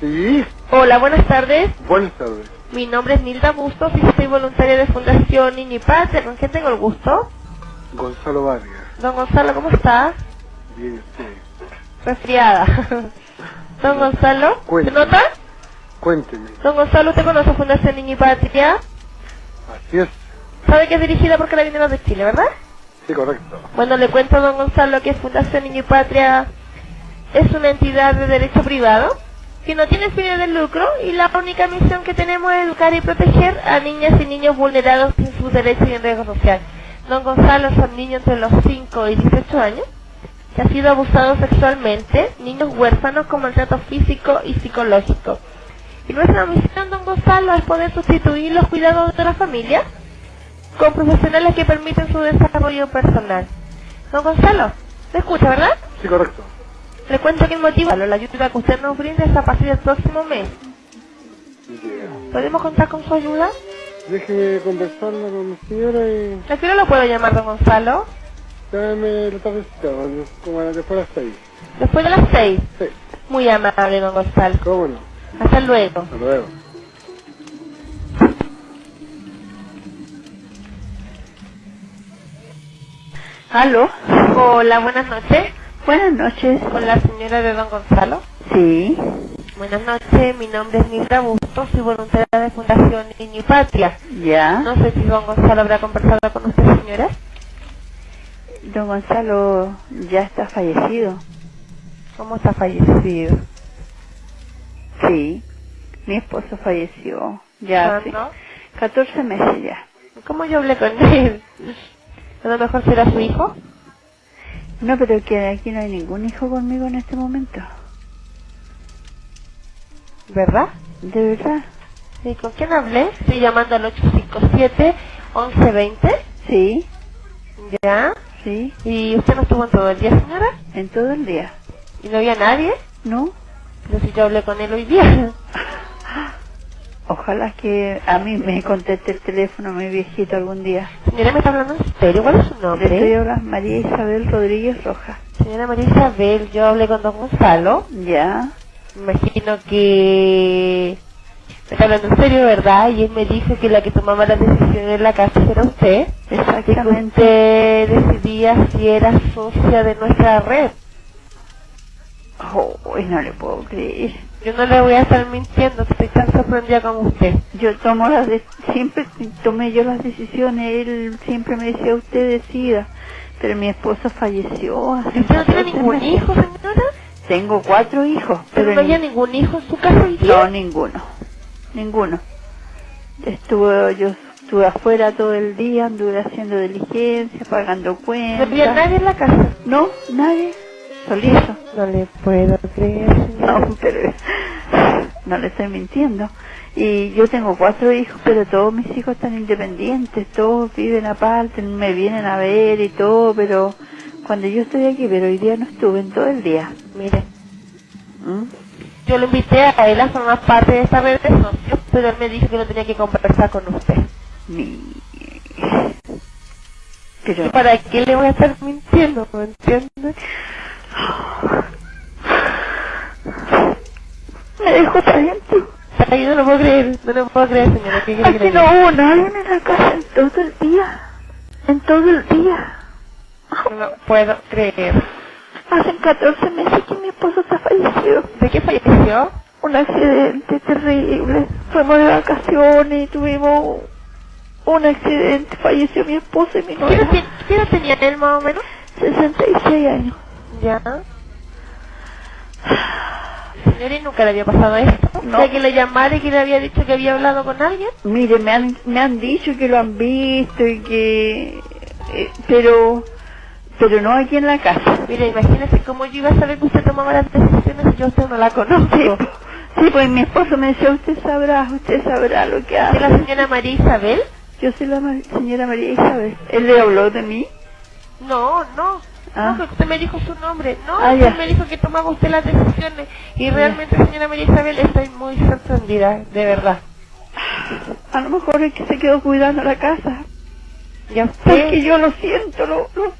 Sí, Hola, buenas tardes. buenas tardes. Mi nombre es Nilda Bustos y soy voluntaria de Fundación Niño y Patria. ¿Con quién tengo el gusto? Gonzalo Vargas. Don Gonzalo, ¿cómo está? Bien, usted. Resfriada. Don Gonzalo, ¿se Cuénteme. nota? Cuénteme. Don Gonzalo, ¿usted conoce Fundación Niño y Patria? Así es. Sabe que es dirigida por Carabineros de Chile, ¿verdad? Sí, correcto. Bueno, le cuento a don Gonzalo que Fundación Niño y Patria es una entidad de derecho privado que no tiene fines de lucro y la única misión que tenemos es educar y proteger a niñas y niños vulnerados en sus derechos y en riesgo social. Don Gonzalo son niños entre los 5 y 18 años que han sido abusados sexualmente, niños huérfanos con maltrato físico y psicológico. Y nuestra misión, don Gonzalo, es poder sustituir los cuidados de la familia con profesionales que permiten su desarrollo personal. Don Gonzalo, ¿me escucha, verdad? Sí, correcto. Le cuento que el motivo la ayuda que usted nos brinda es a partir del próximo mes. ¿Podemos contar con su ayuda? Déjeme conversarlo con mi señora y ¿A qué hora lo puedo llamar, don Gonzalo? dame la tardecita, como a las después de las seis. Después de las seis. Sí, Muy amable, don Gonzalo. cómo no. Hasta luego. Hasta luego. ¿Aló? Hola, buenas noches. Buenas noches. Con la señora de don Gonzalo. Sí. Buenas noches, mi nombre es Nilda Bustos, soy voluntaria de Fundación Niño Patria. ¿Ya? No sé si don Gonzalo habrá conversado con usted, señora. Don Gonzalo ya está fallecido. ¿Cómo está fallecido? Sí. Mi esposo falleció. Ya hace ¿Cuándo? 14 meses ya. ¿Cómo yo hablé con él? A lo mejor será su hijo. No, pero que aquí no hay ningún hijo conmigo en este momento. ¿Verdad? ¿De verdad? ¿Y con quién hablé? Estoy llamando al 857-1120. Sí, ¿Ya? sí. ¿Y usted no estuvo en todo el día, señora? En todo el día. ¿Y no había nadie? ¿No? Pero si yo hablé con él hoy día. Ojalá que a mí me conteste el teléfono mi viejito algún día. Señora, ¿me está hablando en serio? ¿Cuál es su Le estoy nombre? hablando María Isabel Rodríguez Rojas. Señora María Isabel, yo hablé con don Gonzalo. Ya. Imagino que... Me está hablando en serio, ¿verdad? Y él me dijo que la que tomaba las decisiones en la casa era usted. Y que Exactamente. usted decidía si era socia de nuestra red. Oh, no le puedo creer. Yo no le voy a estar mintiendo, estoy tan sorprendida como usted. Yo tomo las de- siempre tomé yo las decisiones, él siempre me decía usted decida, pero mi esposo falleció hace ¿Y usted no tiene 14 ningún meses. hijo, señora? Tengo cuatro hijos, ¿Pero pero no había ni- ningún hijo en su casa no ninguno, ninguno. Estuve yo estuve afuera todo el día, anduve haciendo diligencia, pagando ¿No cuentas. había nadie en la casa? No, nadie, solito. No le puedo creer, señora. No, pero no le estoy mintiendo. Y yo tengo cuatro hijos, pero todos mis hijos están independientes, todos viven aparte, me vienen a ver y todo, pero cuando yo estoy aquí, pero hoy día no estuve en todo el día. Mire, ¿Mm? yo lo invité a él a formar parte de esta red de socios, pero él me dijo que no tenía que conversar con usted. Mi... ¿Y Pero para qué le voy a estar mintiendo? ¿Me entiende? Me dejó adentro. Ay, no lo puedo creer, no lo puedo creer, señora. ¿Qué Aquí no hubo nadie en la casa en todo el día. En todo el día. No lo puedo creer. Hacen 14 meses que mi esposo está fallecido. ¿De qué falleció? un accidente terrible. Fuimos de vacaciones y tuvimos un accidente. Falleció mi esposo y mi ¿Qué edad, novia. qué edad tenía él más o menos? 66 años. Ya. Señora, ¿y nunca le había pasado esto? No. O sea, que le llamara y que le había dicho que había hablado con alguien. Mire, me han, me han dicho que lo han visto y que... eh, pero... Pero no aquí en la casa. Mira, imagínese cómo yo iba a saber que usted tomaba las decisiones si yo a usted no la conozco. Sí, sí, pues mi esposo me decía, usted sabrá, usted sabrá lo que ¿Es hace. la señora María Isabel? Yo soy la ma- señora María Isabel. Él le habló de mí. No, no. Ah. No, usted me dijo su nombre. No, Ah, usted me dijo que tomaba usted las decisiones. Y realmente, señora María Isabel, estoy muy sorprendida, de verdad. A lo mejor es que se quedó cuidando la casa. Ya Porque usted... yo lo siento, lo, lo